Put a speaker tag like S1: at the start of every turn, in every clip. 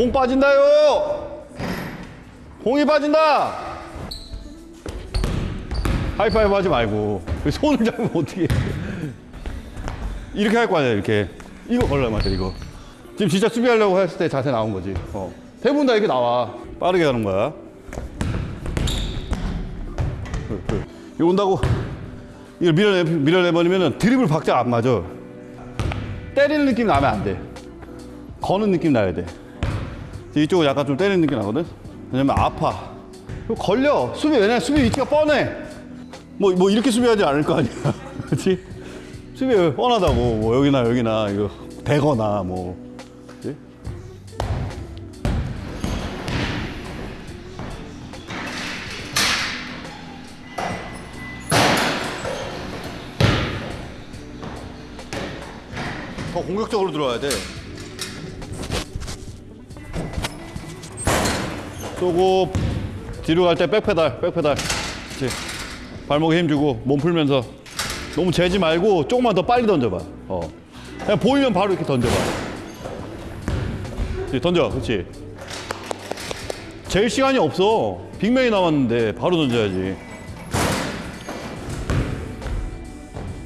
S1: 공 빠진다요. 공이 빠진다. 하이파이브 하지 말고 그 손을 잡으면 어떻게 이렇게 할 거 아니야 이렇게. 이거 걸려 맞아 이거. 지금 진짜 수비하려고 했을 때 자세 나온 거지. 어. 대부분 다 이렇게 나와. 빠르게 하는 거야. 이거 온다고. 이걸 밀어내, 밀어내버리면 드리블 박자 안 맞아. 때리는 느낌 나면 안돼. 거는 느낌 나야 돼 이쪽은 약간 좀 때리는 느낌 나거든? 왜냐면 아파. 걸려. 수비 왜냐면 수비 위치가 뻔해. 뭐, 뭐 이렇게 수비하지 않을 거 아니야. 그렇지 수비 뻔하다고. 뭐 여기나 여기나 이거 대거나 뭐. 그치? 더 공격적으로 들어와야 돼 쏘고 뒤로 갈 때 백페달 백페달. 그렇지. 발목에 힘 주고 몸 풀면서. 너무 재지 말고 조금만 더 빨리 던져봐. 어. 그냥 보이면 바로 이렇게 던져봐. 그렇지, 던져. 그렇지. 제일 시간이 없어. 빅맨이 남았는데 바로 던져야지.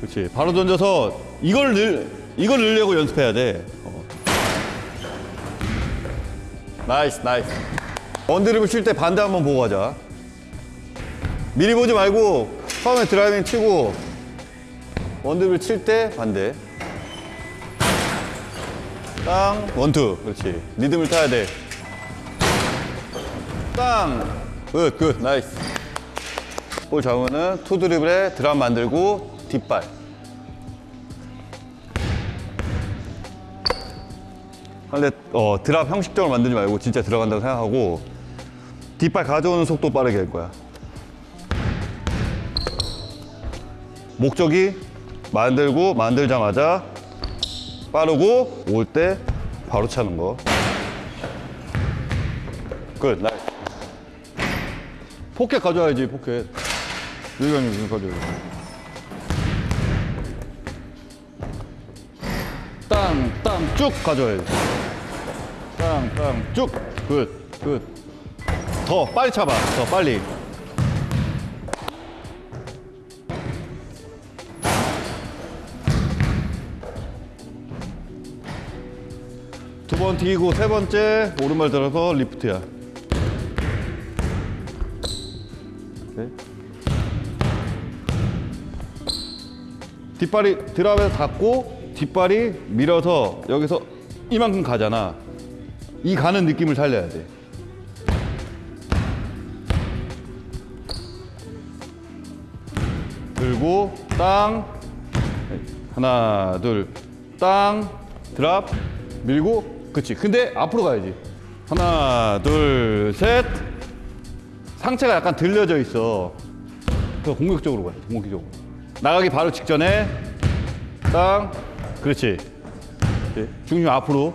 S1: 그렇지. 바로 던져서 이걸 늘 이걸 늘려고 연습해야 돼. 어. nice nice one 드리블 칠 때 반대 한번 보고 가자. 미리 보지 말고 처음에 driving 치고 one 드리블 칠 때 반대. 땅 one two. 그렇지. 리듬을 타야 돼 땅 good good. nice. 볼 잡으면은 two 드리블에 drop 만들고 뒷발. 근데 어, drop 형식적으로 만들지 말고 진짜 들어간다고 생각하고 뒷발 가져오는 속도 빠르게 할 거야 목적이 만들고 만들자마자 빠르고 올 때 바로 차는 거. 끝, nice. 포켓 가져와야지, 포켓. 여기 아니고 여기 가져야 돼. 땅, 땅, 쭉 가져와야지. 땅, 땅, 쭉. good, good. 더 빨리 차봐, 더 빨리. 두 번 튀기고 세 번째 오른발 들어서 리프트야. 네. 뒷발이 드랍에서 닿고 뒷발이 밀어서 여기서 이만큼 가잖아. 이 가는 느낌을 살려야 돼. 들고 땅. 하나 둘. 땅. 드랍. 밀고. 그치. 근데 앞으로 가야지. 하나 둘 셋. 상체가 약간 들려져 있어. 더 공격적으로 가야 돼. 공격적으로. 나가기 바로 직전에 땅. 그렇지. 중심 앞으로.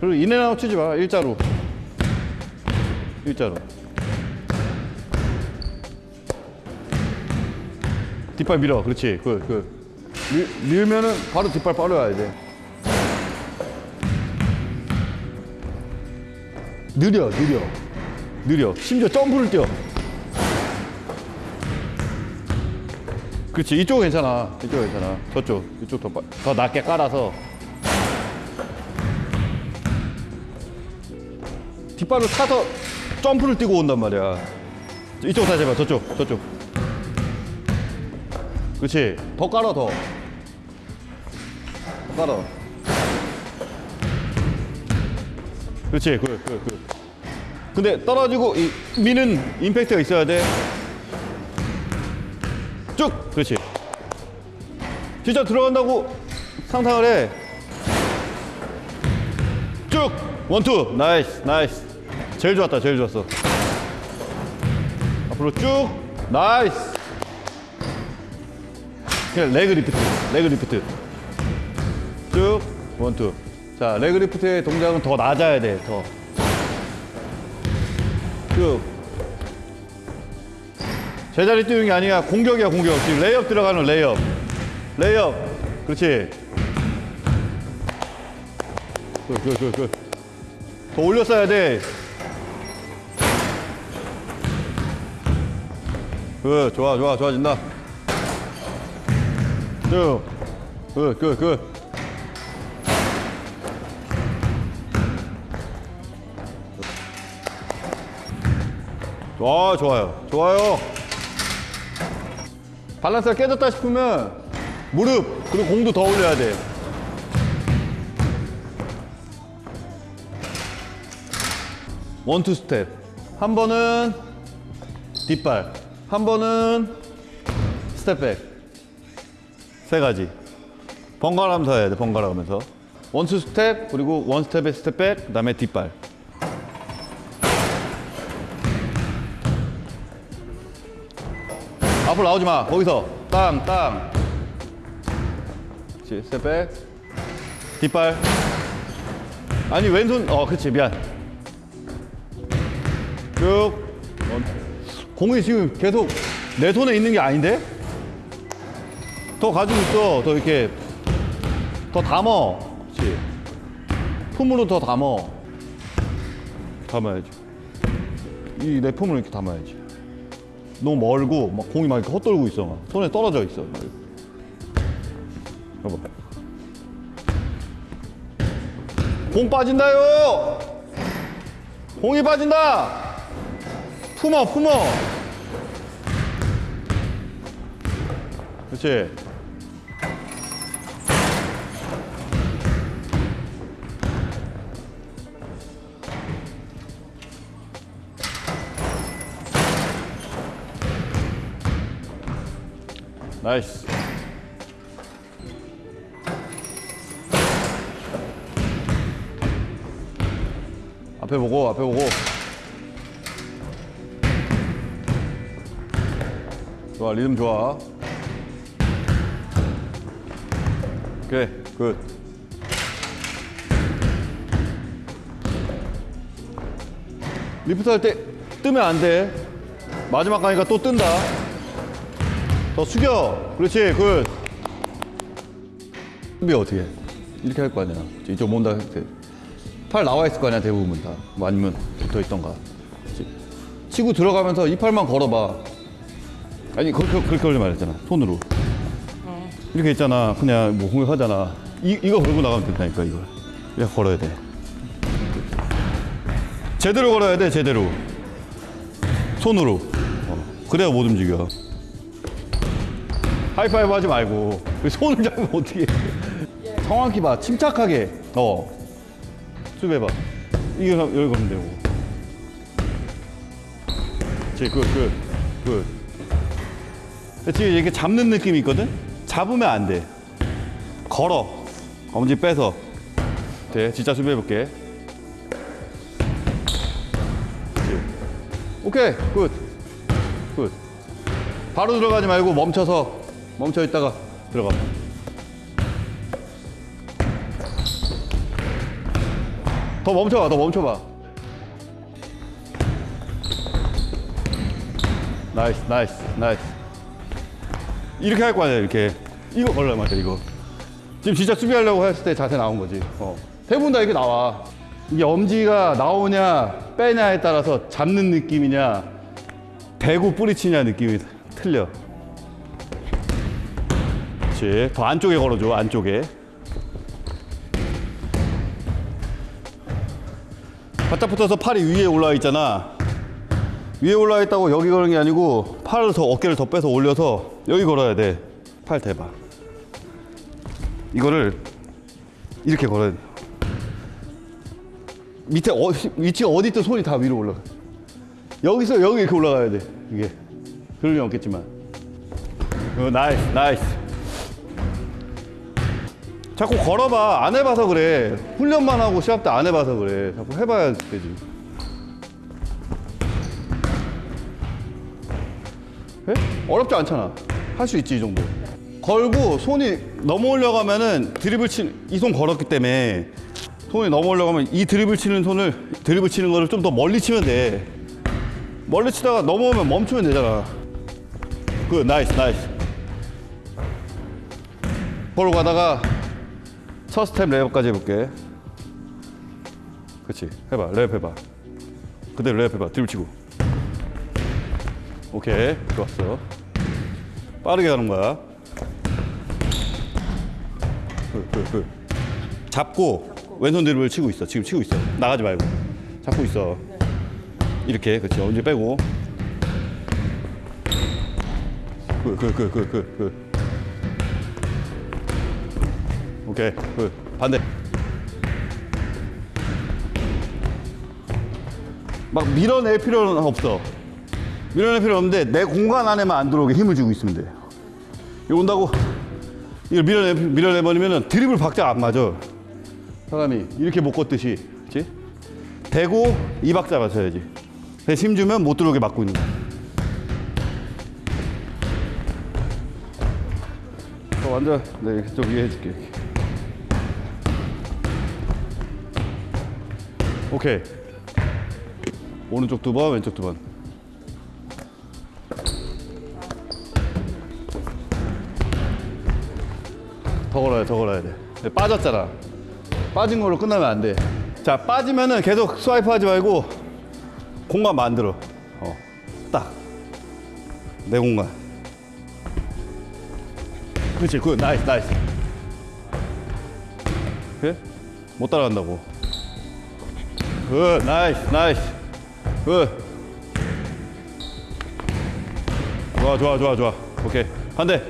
S1: 그리고 인앤아웃 치지 마. 일자로. 일자로 뒷발 밀어. 그렇지. 그, 그. 밀, 밀면은 바로 뒷발 빠져야 돼. 느려 느려. 느려. 심지어 점프를 뛰어. 그렇지. 이쪽 괜찮아. 이쪽 괜찮아. 저쪽. 이쪽 더, 빠- 더 낮게 깔아서. 뒷발을 타서 점프를 뛰고 온단 말이야. 이쪽 다시 해봐. 저쪽 저쪽 그렇지 더 깔아 더, 더 깔아. 그렇지 그, 그, 그. 근데 떨어지고 이 미는 임팩트가 있어야 돼쭉! 그렇지 진짜 들어간다고 상상을 해 쭉! one two. nice nice. 제일 좋았다 제일 좋았어. 앞으로 쭉! nice 그냥 leg lift leg lift. 쭉 one two. 자 leg lift의 동작은 더 낮아야 돼 더 쭉. 제자리 띄우는 게 아니라 공격이야 공격. 지금 레이업 들어가는 레이업. 레이업. 그렇지. 굿굿굿굿. 더 올렸어야 돼. 그 좋아 좋아 좋아진다. 쭉. 그, 그, 그. 좋아, 좋아요. 좋아요. 밸런스가 깨졌다 싶으면 무릎, 그리고 공도 더 올려야 돼. one two step. 한 번은 뒷발. 한 번은 step back. 세 가지. 번갈아 가면서 해야 돼, 번갈아 가면서. one two step, 그리고 one step에 step back, 그 다음에 뒷발. 앞으로 나오지 마. 거기서 땅, 땅. 그렇지. step back. 뒷발. 아니 왼손. 어, 그렇지. 미안. 쭉. one. 공이 지금 계속 내 손에 있는 게 아닌데? 더 가지고 있어. 더 이렇게 더 담어. 그렇지. 품으로 더 담어. 담아야지. 이 내 품을 이렇게 담아야지. 너무 멀고 막 공이 막 이렇게 헛돌고 있어 막 손에 떨어져 있어 막. 여보 공 빠진다요 공이 빠진다 품어 품어 그렇지 나이스. 앞에 보고 앞에 보고. 좋아 리듬 좋아. 오케이 굿. 리프트 할 때 뜨면 안돼. 마지막 가니까 또 뜬다 더 숙여. 그렇지. Good. 수비 어떻게 해? 이렇게 할 거 아니야. 이쪽 못다 팔 나와 있을 거 아니야 대부분 다. 뭐 아니면 붙어 있던가. 치고 들어가면서 이 팔만 걸어봐. 아니 그렇게 그렇게 걸지 말했잖아. 손으로. 이렇게 있잖아. 그냥 뭐 공격하잖아. 이 이거 걸고 나가면 된다니까 이거. 이렇게 걸어야 돼. 제대로 걸어야 돼 제대로. 손으로. 어. 그래야 못 움직여. 하이파이브 하지 말고 그 손을 잡으면 어떻게 해. 정확히 봐. 침착하게. 어. 수비해봐. 이게 여기 걸면 되고. good good good 지금 이렇게 잡는 느낌이 있거든? 잡으면 안돼. 걸어. 엄지 빼서. 돼. 진짜 수비해볼게. 오케이. Good good. 바로 들어가지 말고 멈춰서 멈춰 있다가 들어가. 더 멈춰봐, 더 멈춰봐. Nice, nice, nice. 이렇게 할 거 아니야, 이렇게. 이거 걸려, 맞아, 이거. 지금 진짜 수비하려고 했을 때 자세 나온 거지. 어. 대부분 다 이렇게 나와. 이게 엄지가 나오냐, 빼냐에 따라서 잡는 느낌이냐, 대고 뿌리치냐 느낌이 틀려. 그렇지. 더 안쪽에 걸어줘, 안쪽에. 바짝 붙어서 팔이 위에 올라와 있잖아. 위에 올라와 있다고 여기 걸는 게 아니고 팔을 더 어깨를 더 빼서 올려서 여기 걸어야 돼. 팔 대봐. 이거를 이렇게 걸어야 돼. 밑에 어, 위치가 어디 있든 손이 다 위로 올라가. 여기서 여기 이렇게 올라가야 돼. 이게. 그럴 리 없겠지만. 어, nice, nice. 자꾸 걸어봐. 안 해봐서 그래. 훈련만 하고 시합 때 안 해봐서 그래. 자꾸 해봐야 되지. 에? 어렵지 않잖아. 할 수 있지, 이 정도. 걸고 손이 넘어오려가면은 드립을 치, 이손 걸었기 때문에 손이 넘어오려가면 이 드립을 치는 손을, 드립을 치는 거를 좀 더 멀리 치면 돼. 멀리 치다가 넘어오면 멈추면 되잖아. 그 nice, nice. 걸어 가다가 첫 스텝 레이업까지 해볼게. 그렇지. 해봐. 레이업 해봐. 그대로 레이업 해봐. 드립 치고. 오케이. 좋았어. 빠르게 가는 거야. 그, 그, 그. 잡고 왼손 드립을 치고 있어. 지금 치고 있어. 나가지 말고. 잡고 있어. 이렇게. 그렇지. 언제 빼고. 그, 그, 그, 그, 그, 그. 오케이. 그. 반대. 막 밀어낼 필요는 없어. 밀어낼 필요 없는데 내 공간 안에만 안 들어오게 힘을 주고 있으면 돼. 이거 온다고 이걸 밀어내 밀어내버리면은 드립을 박자가 안 맞아. 사람이 이렇게 못 걷듯이, 그렇지? 대고 이 박자 맞춰야지. 힘 주면 못 들어오게 막고 있는 거야. 어, 완전 네, 이렇게 좀 위에 해줄게. 이렇게. 오케이. 오른쪽 두 번, 왼쪽 두 번. 더 걸어야 돼, 더 걸어야 돼. 빠졌잖아. 빠진 걸로 끝나면 안 돼. 자, 빠지면은 계속 swipe 하지 말고 공간 만들어. 어, 딱. 내 공간. 그렇지, good, nice, nice. 그래? 못 따라간다고. Good, nice, nice. Good. 좋아, 좋아, 좋아, 좋아. 오케이. 반대.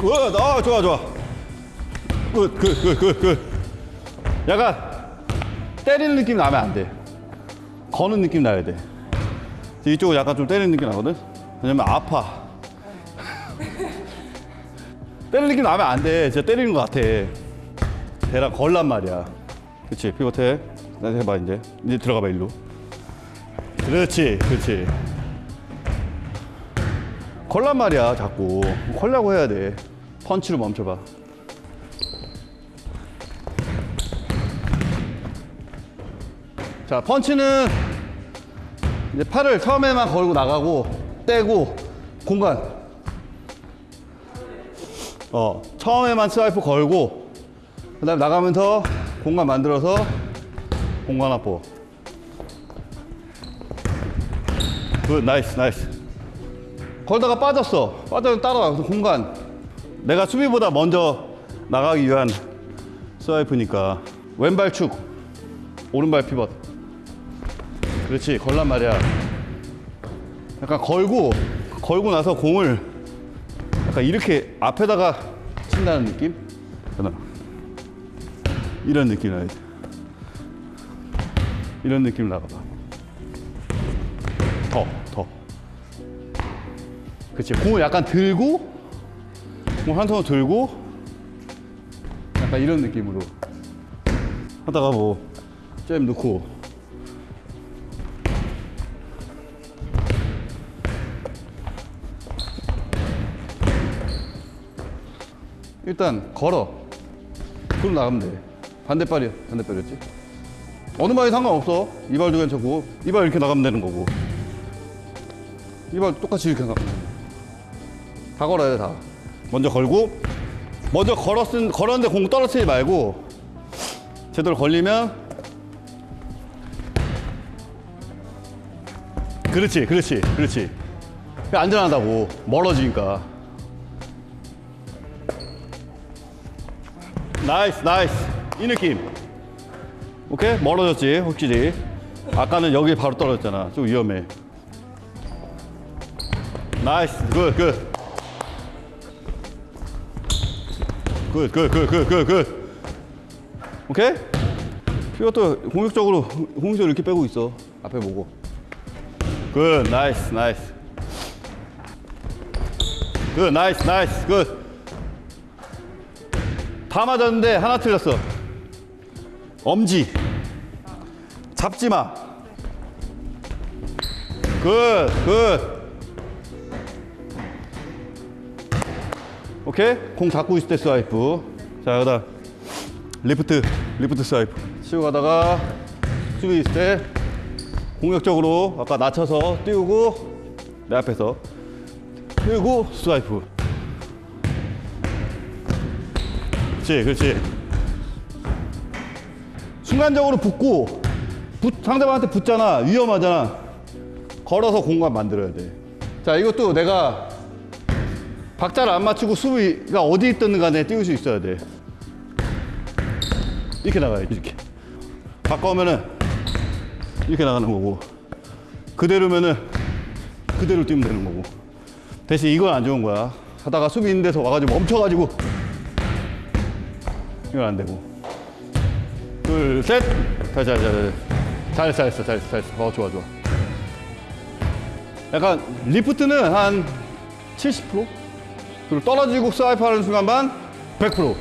S1: Good, 아, 좋아, 좋아. Good, good, good, good, good. 약간 때리는 느낌 나면 안 돼. 거는 느낌 나야 돼. 이쪽은 약간 좀 때리는 느낌 나거든? 왜냐면 아파. 느낌 나면 안 돼. 진짜 때리는 것 같아. 대랑 걸란 말이야. 그렇지. 피벗해. 나 해봐 이제. 이제 들어가봐 일로. 그렇지. 그렇지. 걸란 말이야 자꾸. 걸려고 해야 돼. 펀치로 멈춰봐. 자 펀치는 이제 팔을 처음에만 걸고 나가고 떼고 공간 어 처음에만 swipe 걸고 그 다음 에 나가면서 공간 만들어서 공간 확보. Good nice nice 걸다가 빠졌어. 빠져서 따라와 공간. 내가 수비보다 먼저 나가기 위한 swipe니까. 왼발 축 오른발 피벗. 그렇지 걸란 말이야. 약간 걸고 걸고 나서 공을 약간 이렇게 앞에다가 친다는 느낌? 이런 느낌 나야 돼. 이런 느낌 나가봐. 더 더. 그렇지 공을 약간 들고 공 한 손으로 들고 약간 이런 느낌으로. 하다가 뭐 잼 넣고 일단 걸어. 그럼 나가면 돼. 반대발이야 반대발이었지. 어느 발이 상관없어. 이 발도 괜찮고. 이 발 이렇게 나가면 되는 거고. 이 발 똑같이 이렇게 나가면 돼. 다 걸어야 돼다. 먼저 걸고 먼저 걸었은 걸었는데 공 떨어뜨리지 말고 제대로 걸리면 그렇지 그렇지 그렇지. 안전하다고. 멀어지니까 nice nice. 이 느낌. 오케이? 멀어졌지 확실히. 아까는 여기 바로 떨어졌잖아. 좀 위험해. 나이스. 굿굿. 굿굿굿굿굿 오케이? 피벗도 공격적으로 공격적으로 이렇게 빼고 있어. 앞에 보고. Good nice nice. Good nice nice. Good 다 맞았는데 하나 틀렸어. 엄지. 잡지 마. Good, good. 오케이? 공 잡고 있을 때 swipe. 자, 여기다 리프트, 리프트 swipe. 치고 가다가 수비 있을 때 공격적으로 아까 낮춰서 띄우고 내 앞에서 띄우고 swipe. 그렇지, 그렇지. 순간적으로 붙고 붙, 상대방한테 붙잖아. 위험하잖아. 걸어서 공간 만들어야 돼. 자, 이것도 내가 박자를 안 맞추고 수비가 어디 있든 간에 띄울 수 있어야 돼. 이렇게 나가야지, 이렇게. 바꿔오면은 이렇게 나가는 거고. 그대로면은 그대로 뛰면 되는 거고. 대신 이건 안 좋은 거야. 하다가 수비 있는 데서 와가지고 멈춰가지고 이건 안 되고. 둘, 셋. 자, 자, 자, 자. 잘했어, 잘했어, 잘했어, 잘했어. 어, 좋아, 좋아. 약간 리프트는 한 70%? 그리고 떨어지고 swipe 하는 순간만 100%.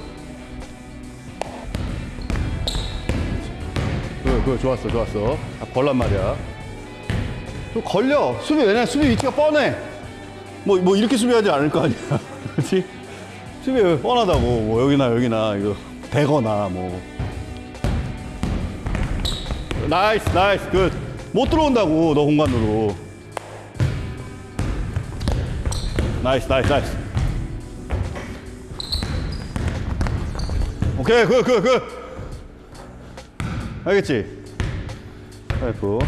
S1: 그, 그, 좋았어, 좋았어. 아, 걸란 말이야. 또 걸려. 수비, 왜냐면 수비 위치가 뻔해. 뭐, 뭐 이렇게 수비하지 않을 거 아니야. 그렇지? 수비 뻔하다고. 뭐 여기나 여기나 이거 대거나 뭐. 나이스, 나이스, 굿. 못 들어온다고, 너 공간으로. 나이스, 나이스, 나이스. 오케이, 굿, 굿, 굿. 알겠지? 아이고.